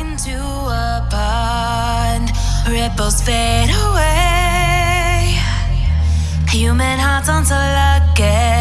into a pond ripples fade away. Human hearts aren't so lucky,